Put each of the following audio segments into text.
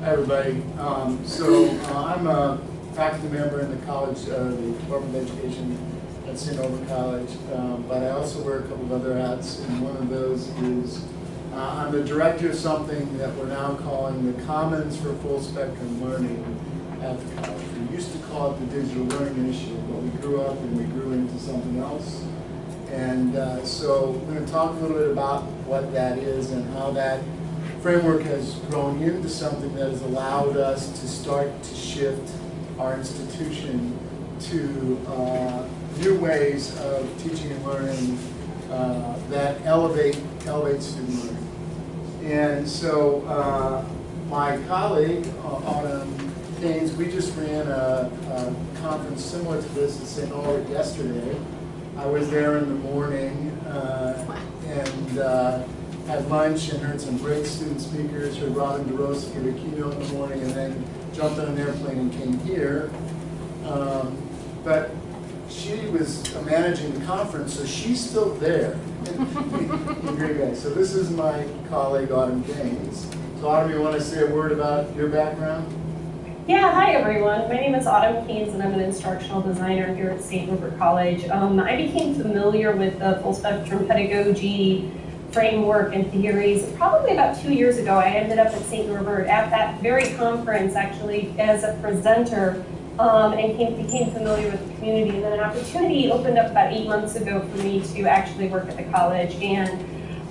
Hi, everybody. Um, so uh, I'm a faculty member in the college, uh, the Department of Education at St. Norbert College, um, but I also wear a couple of other hats, and one of those is uh, I'm the director of something that we're now calling the Commons for Full Spectrum Learning at the college. We used to call it the Digital Learning Initiative, but we grew up and we grew into something else. And uh, so we're going to talk a little bit about what that is and how that framework has grown into something that has allowed us to start to shift our institution to uh, new ways of teaching and learning uh, that elevate, elevate student learning. And so uh, my colleague, uh, Autumn Haynes, we just ran a, a conference similar to this at St. Norbert yesterday. I was there in the morning uh, and had and heard some great student speakers, heard Robin DeRosa give a keynote in the morning, and then jumped on an airplane and came here. Um, but she was managing the conference, so she's still there. So this is my colleague, Autumn Gaines. So Autumn, you want to say a word about your background? Yeah, hi everyone. My name is Autumn Keynes and I'm an instructional designer here at St. Norbert College. Um, I became familiar with the full spectrum pedagogy framework and theories probably about two years ago. I ended up at St. Norbert at that very conference actually as a presenter um, and came, became familiar with the community. And then an opportunity opened up about eight months ago for me to actually work at the college. And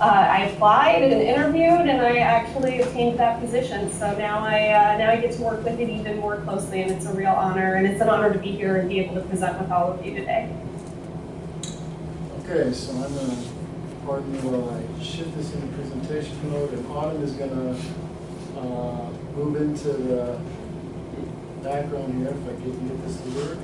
uh, I applied and interviewed and I actually obtained that position. So now I, uh, now I get to work with it even more closely and it's a real honor. And it's an honor to be here and be able to present with all of you today. Okay, so I'm going to pardon me while I shift this into presentation mode, and Autumn is going to uh, move into the background here, if I can get this to work.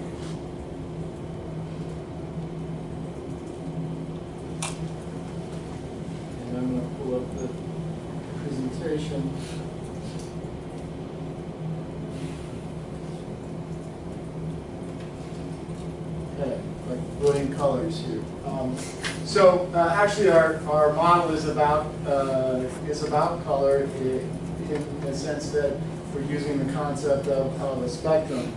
And I'm going to pull up the presentation. Okay, like brilliant colors here. Um, so uh, actually, our, our model is about uh, is about color in, the sense that we're using the concept of, of a spectrum.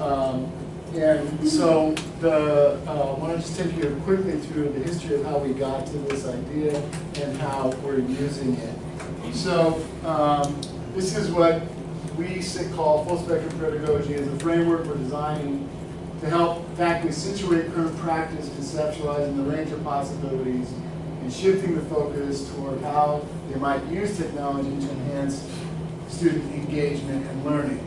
Um, and so the uh, I want to just take you quickly through the history of how we got to this idea and how we're using it. So um, this is what we call full spectrum pedagogy as a framework we're designing to help faculty situate current practice, conceptualizing the range of possibilities, and shifting the focus toward how they might use technology to enhance student engagement and learning.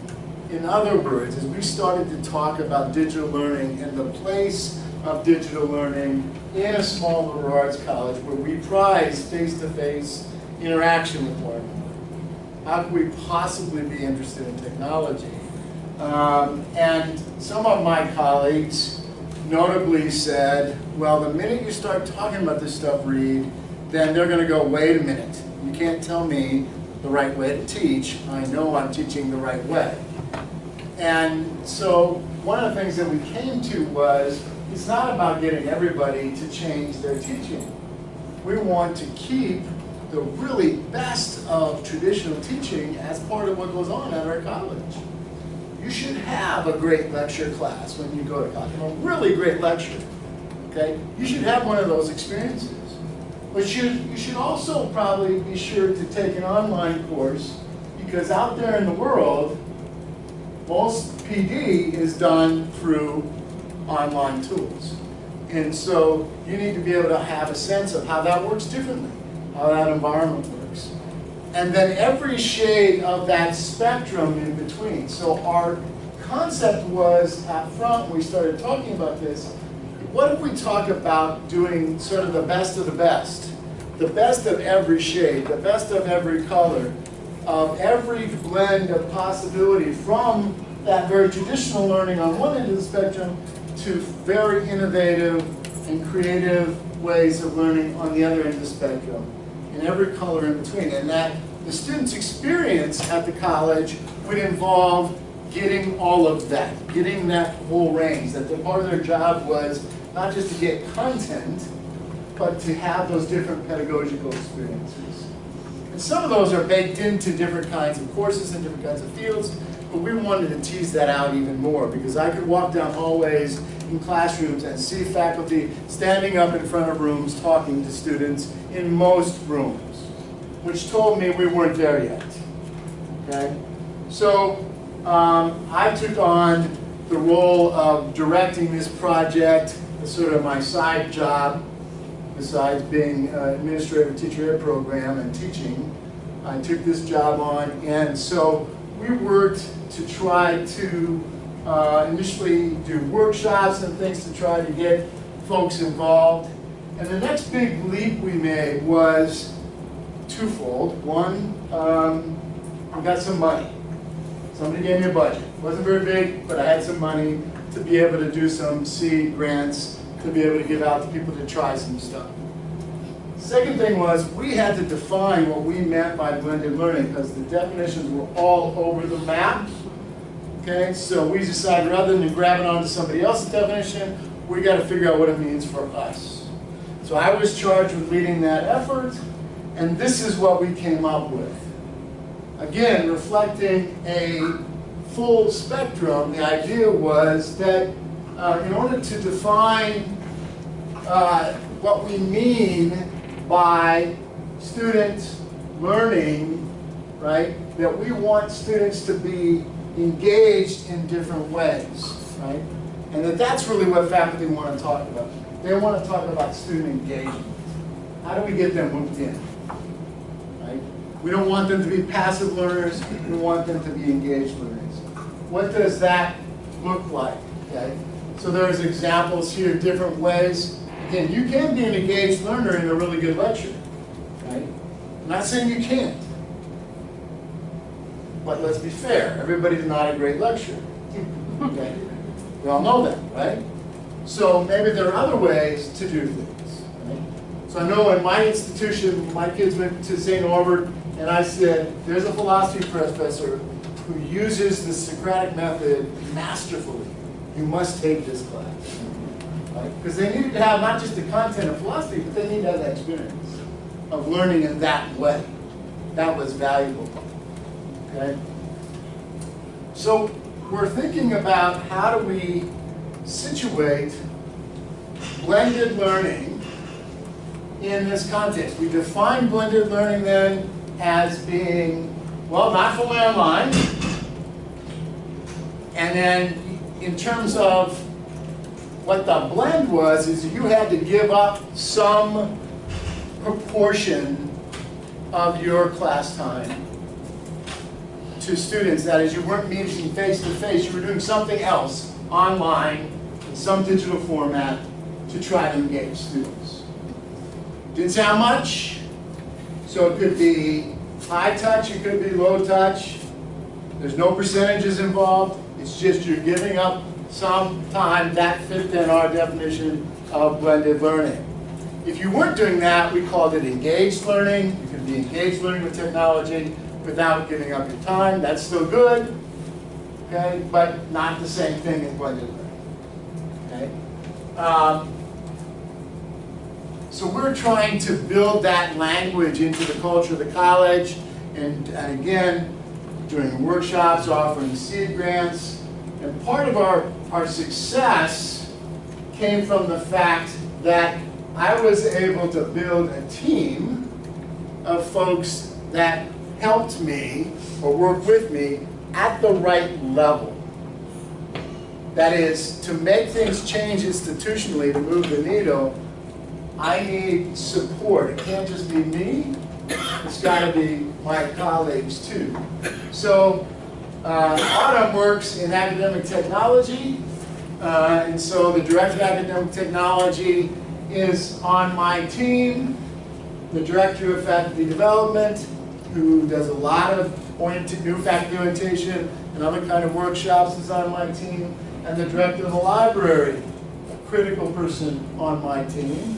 In other words, as we started to talk about digital learning and the place of digital learning in a small liberal arts college where we prize face-to-face -face interaction with one another, how could we possibly be interested in technology? Um, and some of my colleagues notably said, well, the minute you start talking about this stuff, Reed, then they're going to go, wait a minute, you can't tell me the right way to teach. I know I'm teaching the right way. And so one of the things that we came to was, it's not about getting everybody to change their teaching. We want to keep the really best of traditional teaching as part of what goes on at our college you should have a great lecture class when you go to college, a really great lecture, okay? You should have one of those experiences. But you, you should also probably be sure to take an online course because out there in the world, most PD is done through online tools. And so you need to be able to have a sense of how that works differently, how that environment works and then every shade of that spectrum in between. So our concept was up front, we started talking about this, what if we talk about doing sort of the best of the best? The best of every shade, the best of every color, of every blend of possibility from that very traditional learning on one end of the spectrum to very innovative and creative ways of learning on the other end of the spectrum, and every color in between. And that the student's experience at the college would involve getting all of that, getting that whole range, that the part of their job was not just to get content, but to have those different pedagogical experiences. And some of those are baked into different kinds of courses and different kinds of fields, but we wanted to tease that out even more because I could walk down hallways in classrooms and see faculty standing up in front of rooms talking to students in most rooms, which told me we weren't there yet. Okay? So um, I took on the role of directing this project as sort of my side job, besides being uh, administrator of teacher ed program and teaching. I took this job on, and so we worked to try to uh, initially do workshops and things to try to get folks involved. And the next big leap we made was twofold. One, um, I got some money. Somebody gave me a budget. It wasn't very big, but I had some money to be able to do some seed grants, to be able to give out to people to try some stuff. Second thing was, we had to define what we meant by blended learning, because the definitions were all over the map. Okay, so we decided rather than grabbing onto somebody else's definition, we got to figure out what it means for us. So I was charged with leading that effort, and this is what we came up with. Again, reflecting a full spectrum, the idea was that uh, in order to define uh, what we mean by student learning, right, that we want students to be engaged in different ways, right? And that that's really what faculty want to talk about. They want to talk about student engagement. How do we get them hooked in? We don't want them to be passive learners, we want them to be engaged learners. What does that look like? Okay? So there's examples here, different ways. Again, you can be an engaged learner in a really good lecture. Right? I'm not saying you can't. But let's be fair, everybody's not a great lecturer. Okay? We all know that, right? So maybe there are other ways to do things. Right? So I know in my institution, my kids went to St. Norbert, and I said, there's a philosophy professor who uses the Socratic method masterfully. You must take this class. Right? Because they needed to have not just the content of philosophy, but they need to have that experience of learning in that way. That was valuable. Okay? So we're thinking about how do we situate blended learning in this context. We define blended learning then as being, well, not fully online. And then in terms of what the blend was, is you had to give up some proportion of your class time to students. That is, you weren't meeting face to face, you were doing something else online in some digital format to try to engage students. Didn't sound much, so it could be high touch, it could be low touch. There's no percentages involved. It's just you're giving up some time that fit in our definition of blended learning. If you weren't doing that, we called it engaged learning. You could be engaged learning with technology without giving up your time. That's still good, okay, but not the same thing as blended learning. Okay. Um, so we're trying to build that language into the culture of the college, and, and again, doing workshops, offering seed grants, and part of our, our success came from the fact that I was able to build a team of folks that helped me or worked with me at the right level. That is, to make things change institutionally, to move the needle, I need support. It can't just be me, it's got to be my colleagues too. So uh, Autumn works in academic technology, uh, and so the Director of Academic Technology is on my team. The Director of Faculty Development, who does a lot of new faculty orientation and other kind of workshops is on my team. And the Director of the Library, a critical person on my team.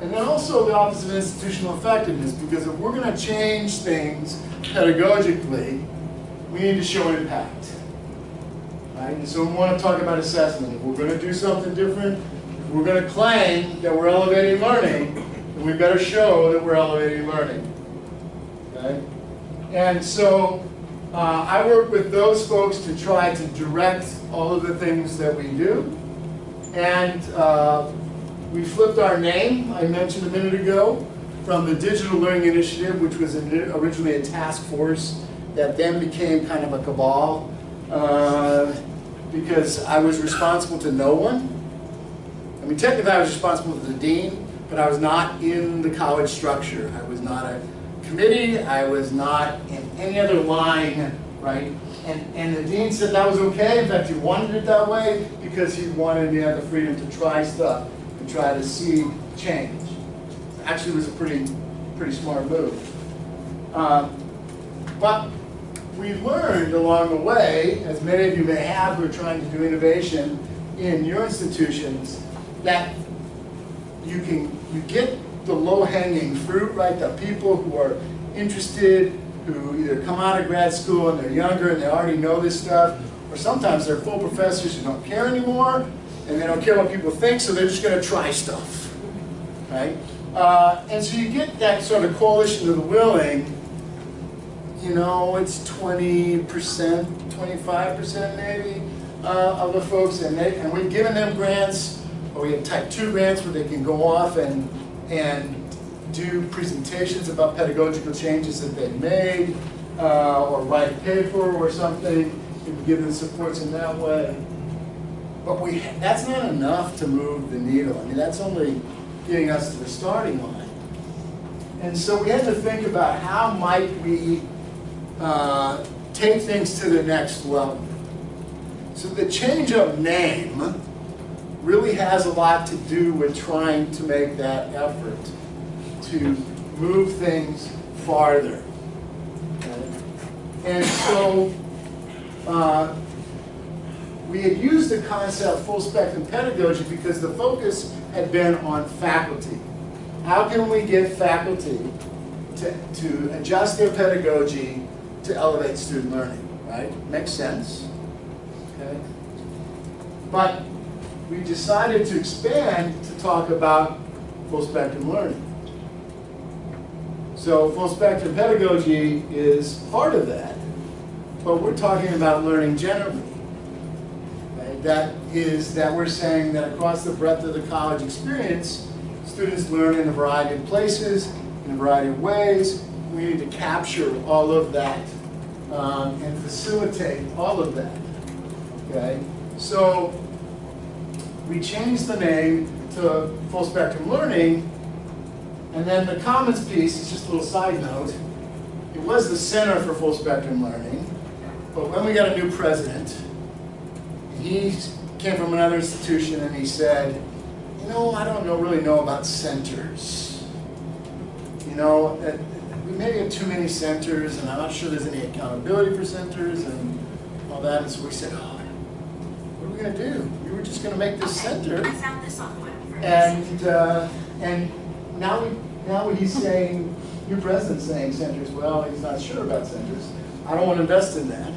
And then also the Office of Institutional Effectiveness, because if we're going to change things pedagogically, we need to show impact. Right? And so we want to talk about assessment. If we're going to do something different, if we're going to claim that we're elevating learning, then we better show that we're elevating learning. Okay? And so uh, I work with those folks to try to direct all of the things that we do. And uh, we flipped our name, I mentioned a minute ago, from the Digital Learning Initiative, which was in- originally a task force that then became kind of a cabal, uh, because I was responsible to no one. I mean, technically I was responsible to the dean, but I was not in the college structure. I was not a committee, I was not in any other line, right? And, and the dean said that was okay, in fact, he wanted it that way because he wanted me to have the freedom to try stuff try to see change. Actually, was a pretty, pretty smart move. Um, But we learned along the way, as many of you may have who are trying to do innovation in your institutions, that you can, you get the low-hanging fruit, right? The people who are interested, who either come out of grad school and they're younger and they already know this stuff, or sometimes they're full professors who don't care anymore, and they don't care what people think, so they're just gonna try stuff, right? Uh, and so you get that sort of coalition of the willing, you know, it's twenty percent, twenty-five percent maybe, uh, of the folks, and they, and we've given them grants, or we have type two grants where they can go off and, and do presentations about pedagogical changes that they've made, uh, or write a paper or something, we can give them supports in that way. But we, that's not enough to move the needle, I mean, that's only getting us to the starting line. And so we had to think about how might we uh, take things to the next level. So the change of name really has a lot to do with trying to make that effort to move things farther. And so uh, we had used the concept full spectrum pedagogy because the focus had been on faculty. How can we get faculty to, to adjust their pedagogy to elevate student learning, right? Makes sense, okay? But we decided to expand to talk about full spectrum learning. So full spectrum pedagogy is part of that, but we're talking about learning generally. That is that we're saying that across the breadth of the college experience, students learn in a variety of places, in a variety of ways. We need to capture all of that um, and facilitate all of that. Okay, so we changed the name to Full Spectrum Learning, and then the Commons piece is just a little side note. It was the Center for Full Spectrum Learning, but when we got a new president, he came from another institution and he said, you know, I don't know, really know about centers. You know, we maybe have too many centers, and I'm not sure there's any accountability for centers and all that. And so we said, oh, what are we going to do? We were just going to make this center. I found this on the web. And, uh, and now, we, now he's saying, your president's saying centers, well, he's not sure about centers. I don't want to invest in that.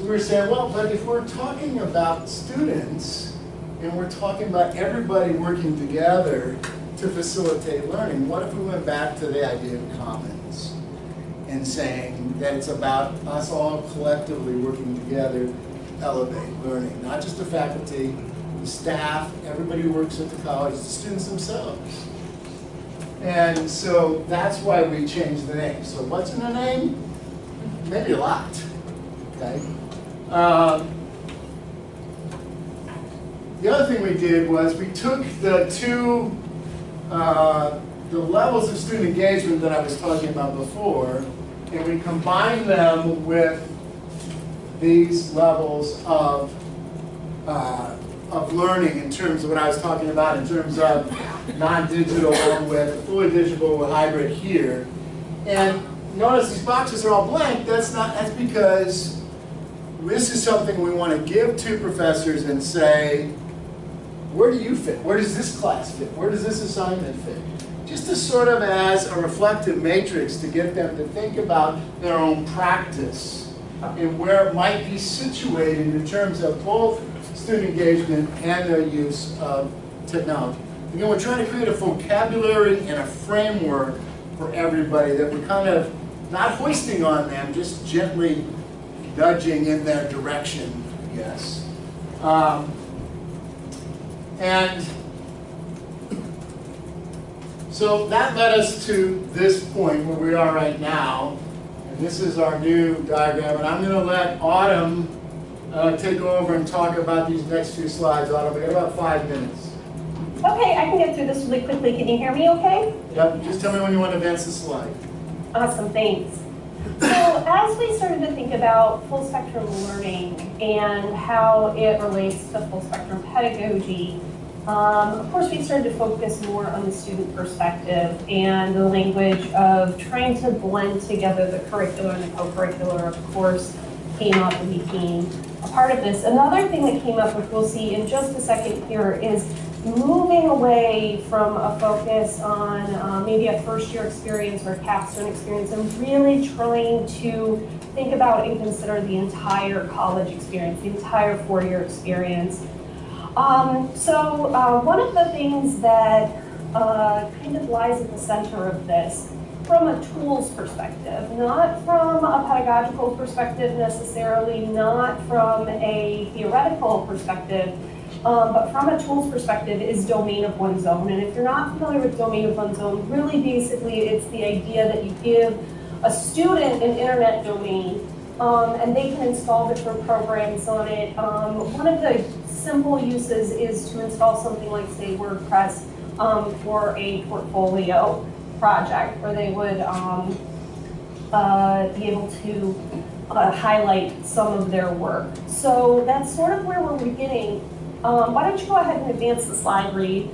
So we were saying, well, but if we're talking about students, and we're talking about everybody working together to facilitate learning, what if we went back to the idea of commons? And saying that it's about us all collectively working together to elevate learning, not just the faculty, the staff, everybody who works at the college, the students themselves. And so that's why we changed the name. So what's in the name? Maybe a lot, okay? Um, the other thing we did was we took the two, uh, the levels of student engagement that I was talking about before, and we combined them with these levels of, uh, of learning in terms of what I was talking about, in terms of non-digital with fully digital with hybrid here. And notice these boxes are all blank, that's not, that's because this is something we want to give to professors and say, where do you fit? Where does this class fit? Where does this assignment fit? Just to sort of as a reflective matrix to get them to think about their own practice and where it might be situated in terms of both student engagement and their use of technology. Again, we're trying to create a vocabulary and a framework for everybody that we're kind of not hoisting on them, just gently nudging in their direction, yes. Um, and so that led us to this point where we are right now. And this is our new diagram. And I'm going to let Autumn uh, take over and talk about these next few slides. Autumn, we got about five minutes. Okay, I can get through this really quickly. Can you hear me okay? Yep, just tell me when you want to advance the slide. Awesome, thanks. So as we started to think about full spectrum learning and how it relates to full spectrum pedagogy, um, of course, we started to focus more on the student perspective and the language of trying to blend together the curricular and the co-curricular, of course, came up and became a part of this. Another thing that came up, which we'll see in just a second here, is moving away from a focus on uh, maybe a first year experience or a capstone experience and really trying to think about and consider the entire college experience, the entire four-year experience. Um, so uh, one of the things that uh, kind of lies at the center of this from a tools perspective, not from a pedagogical perspective necessarily, not from a theoretical perspective, um, but from a tools perspective is domain of one's own. And if you're not familiar with domain of one's own, really basically it's the idea that you give a student an internet domain um, and they can install different programs on it. Um, one of the simple uses is to install something like, say, WordPress um, for a portfolio project where they would um, uh, be able to uh, highlight some of their work. So that's sort of where we're beginning. Um, why don't you go ahead and advance the slide, Reed?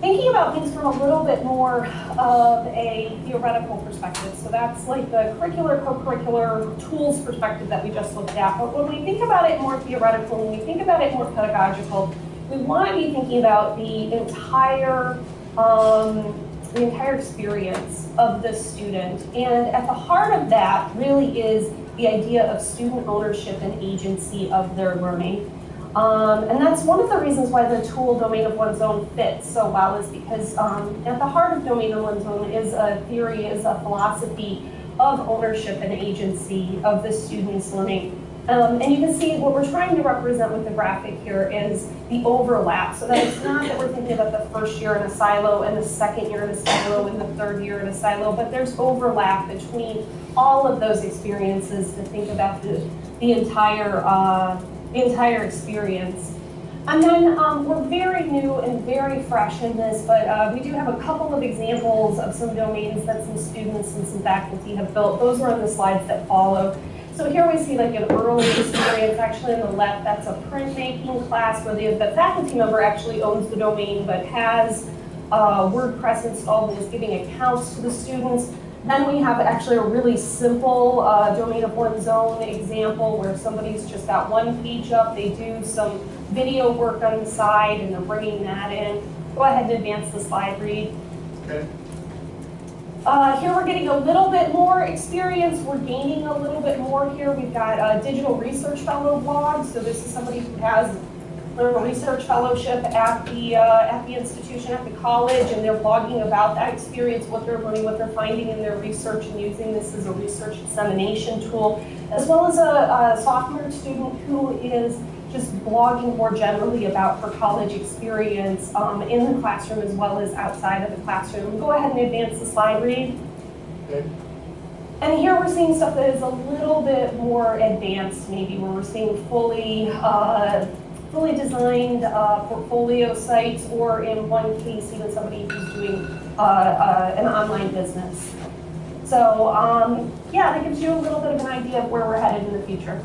Thinking about things from a little bit more of a theoretical perspective. So that's like the curricular, co-curricular tools perspective that we just looked at. But when we think about it more theoretical, when we think about it more pedagogical, we want to be thinking about the entire um, the entire experience of the student. And at the heart of that really is the idea of student ownership and agency of their learning. Um, and that's one of the reasons why the tool domain of one's own fits so well is because um, at the heart of domain of one's own is a theory, is a philosophy of ownership and agency of the student's learning. Um, and you can see what we're trying to represent with the graphic here is the overlap. So that it's not that we're thinking about the first year in a silo and the second year in a silo and the third year in a silo, but there's overlap between all of those experiences to think about the, the entire uh, entire experience. And then um, we're very new and very fresh in this, but uh, we do have a couple of examples of some domains that some students and some faculty have built. Those are on the slides that follow. So here we see like an early experience, actually on the left, that's a printmaking class where the, the faculty member actually owns the domain but has uh, WordPress installed and is giving accounts to the students. Then we have actually a really simple uh, domain of one's own example where somebody's just got one page up, they do some video work on the side and they're bringing that in. Go ahead and advance the slide, Reed. Okay. Uh, here we're getting a little bit more experience. We're gaining a little bit more here. We've got a digital research fellow blog. So this is somebody who has a research fellowship at the uh, at the institution, at the college, and they're blogging about that experience, what they're learning, what they're finding in their research, and using this as a research dissemination tool, as well as a, a sophomore student who is just blogging more generally about her college experience um, in the classroom as well as outside of the classroom. Go ahead and advance the slide, Reed. Okay. And here we're seeing stuff that is a little bit more advanced, maybe, where we're seeing fully, uh, fully designed uh, portfolio sites, or in one case, even somebody who's doing uh, uh, an online business. So, um, yeah, that gives you a little bit of an idea of where we're headed in the future.